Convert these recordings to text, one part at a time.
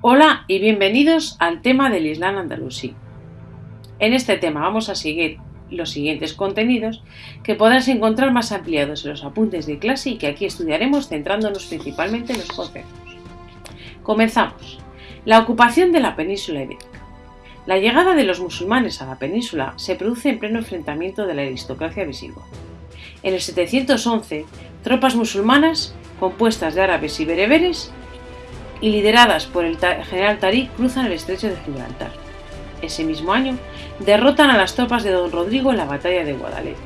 Hola y bienvenidos al tema del Islam andalusí. En este tema vamos a seguir los siguientes contenidos que podrás encontrar más ampliados en los apuntes de clase y que aquí estudiaremos centrándonos principalmente en los conceptos. Comenzamos. La ocupación de la península ibérica. La llegada de los musulmanes a la península se produce en pleno enfrentamiento de la aristocracia visigoda. En el 711, tropas musulmanas, compuestas de árabes y bereberes, y lideradas por el general Tariq, cruzan el estrecho de Gibraltar. Ese mismo año, derrotan a las tropas de don Rodrigo en la batalla de Guadalete.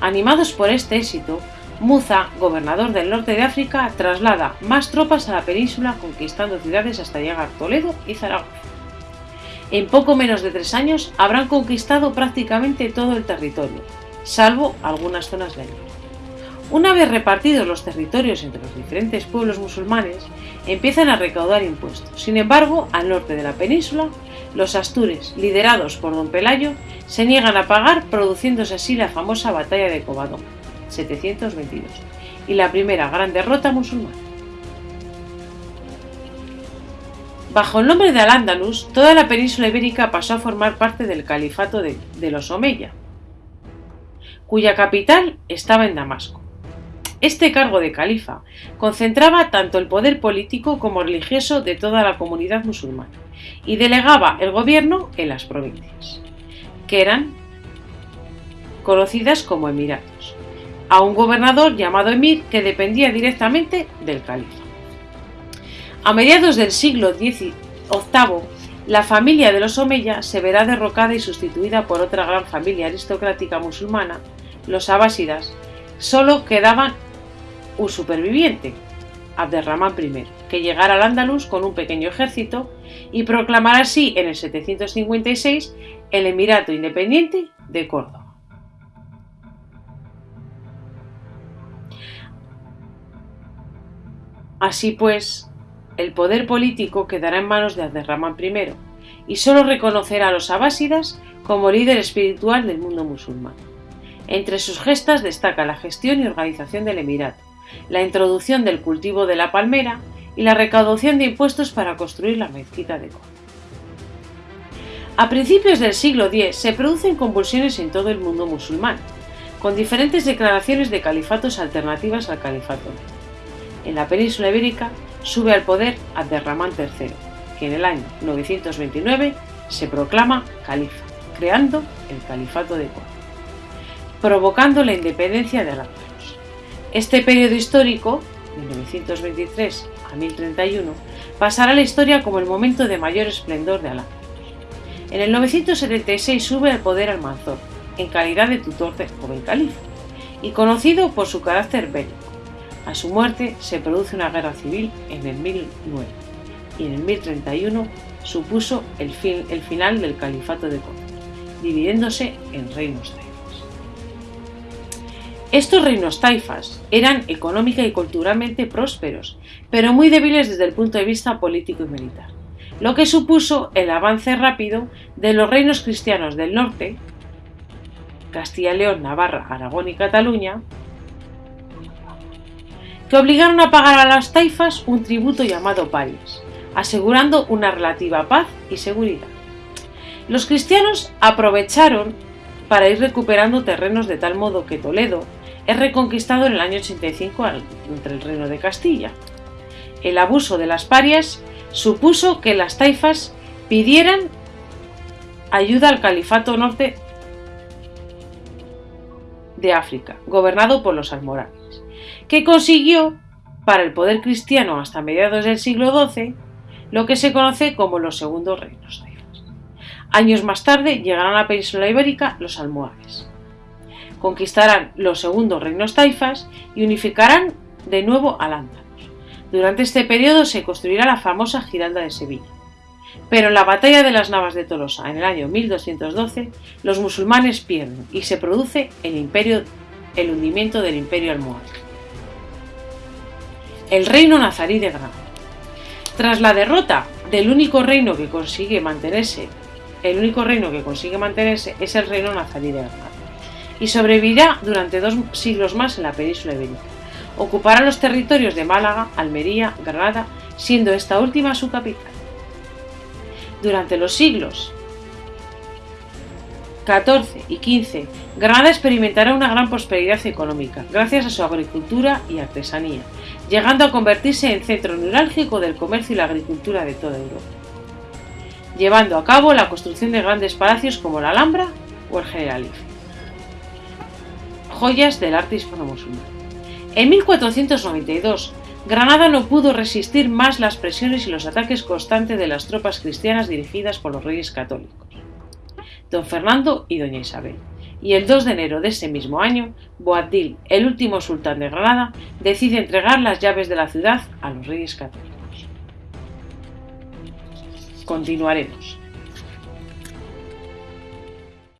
Animados por este éxito, Muza, gobernador del norte de África, traslada más tropas a la península conquistando ciudades hasta llegar a Toledo y Zaragoza. En poco menos de tres años habrán conquistado prácticamente todo el territorio, salvo algunas zonas del norte. Una vez repartidos los territorios entre los diferentes pueblos musulmanes, empiezan a recaudar impuestos. Sin embargo, al norte de la península, los astures, liderados por don Pelayo, se niegan a pagar, produciéndose así la famosa batalla de Covadonga, 722, y la primera gran derrota musulmana. Bajo el nombre de Al-Ándalus, toda la península ibérica pasó a formar parte del califato de, de los Omeya, cuya capital estaba en Damasco. Este cargo de califa concentraba tanto el poder político como religioso de toda la comunidad musulmana y delegaba el gobierno en las provincias, que eran conocidas como emiratos, a un gobernador llamado emir que dependía directamente del califa. A mediados del siglo XVIII, la familia de los Omeya se verá derrocada y sustituida por otra gran familia aristocrática musulmana, los abásidas. Solo quedaban un superviviente, Abderramán I, que llegara al Andalus con un pequeño ejército y proclamar así en el 756 el Emirato Independiente de Córdoba. Así pues, el poder político quedará en manos de Abderramán I y solo reconocerá a los abásidas como líder espiritual del mundo musulmán. Entre sus gestas destaca la gestión y organización del Emirato, la introducción del cultivo de la palmera y la recaudación de impuestos para construir la mezquita de Córdoba. A principios del siglo X se producen convulsiones en todo el mundo musulmán, con diferentes declaraciones de califatos alternativas al califato. En la península ibérica sube al poder Abderramán III, que en el año 929 se proclama califa, creando el califato de Córdoba, provocando la independencia de Al-Ándalus. Este periodo histórico, 1923 a 1031, pasará a la historia como el momento de mayor esplendor de Alá. En el 976 sube al poder Almanzor, en calidad de tutor del joven califa, y conocido por su carácter bélico. A su muerte se produce una guerra civil en el 1009, y en el 1031 supuso el, fin, el final del califato de Córdoba, dividiéndose en reinos de estos reinos taifas eran económica y culturalmente prósperos, pero muy débiles desde el punto de vista político y militar, lo que supuso el avance rápido de los reinos cristianos del norte, Castilla León, Navarra, Aragón y Cataluña, que obligaron a pagar a las taifas un tributo llamado parias, asegurando una relativa paz y seguridad. Los cristianos aprovecharon para ir recuperando terrenos de tal modo que Toledo, es reconquistado en el año 85 entre el Reino de Castilla. El abuso de las parias supuso que las taifas pidieran ayuda al califato norte de África, gobernado por los almorávides, que consiguió para el poder cristiano hasta mediados del siglo XII lo que se conoce como los segundos reinos taifas. Años más tarde llegarán a la península ibérica los almohades conquistarán los segundos reinos taifas y unificarán de nuevo al Andalus. Durante este periodo se construirá la famosa Giralda de Sevilla. Pero en la batalla de las Navas de Tolosa en el año 1212 los musulmanes pierden y se produce el, imperio, el hundimiento del imperio almohade. El reino nazarí de Granada. Tras la derrota del único reino que consigue mantenerse, el único reino que consigue mantenerse es el reino nazarí de Granada y sobrevivirá durante dos siglos más en la península ibérica. Ocupará los territorios de Málaga, Almería, Granada, siendo esta última su capital. Durante los siglos XIV y XV, Granada experimentará una gran prosperidad económica gracias a su agricultura y artesanía, llegando a convertirse en centro neurálgico del comercio y la agricultura de toda Europa, llevando a cabo la construcción de grandes palacios como la Alhambra o el Generalife. Joyas del arte hispano-musulmán. En 1492, Granada no pudo resistir más las presiones y los ataques constantes de las tropas cristianas dirigidas por los reyes católicos, don Fernando y doña Isabel. Y el 2 de enero de ese mismo año, Boabdil, el último sultán de Granada, decide entregar las llaves de la ciudad a los reyes católicos. Continuaremos.